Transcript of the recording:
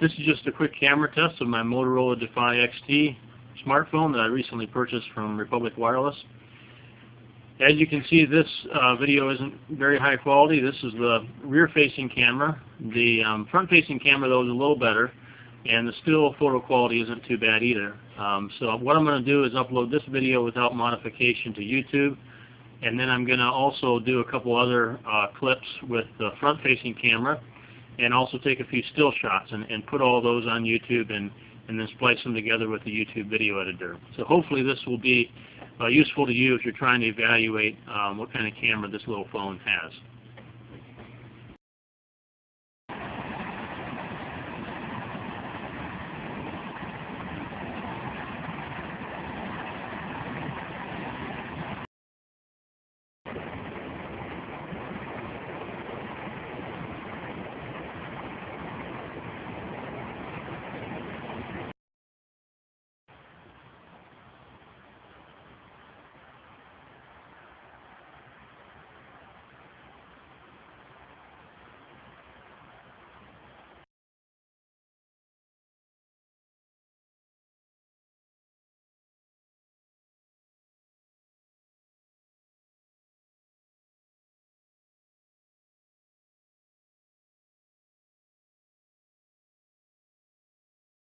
This is just a quick camera test of my Motorola Defy XT smartphone that I recently purchased from Republic Wireless. As you can see, this uh, video isn't very high quality. This is the rear-facing camera. The um, front-facing camera, though, is a little better, and the still photo quality isn't too bad either. Um, so what I'm going to do is upload this video without modification to YouTube, and then I'm going to also do a couple other uh, clips with the front-facing camera, and also take a few still shots and, and put all those on YouTube and, and then splice them together with the YouTube video editor. So hopefully this will be uh, useful to you if you're trying to evaluate um, what kind of camera this little phone has.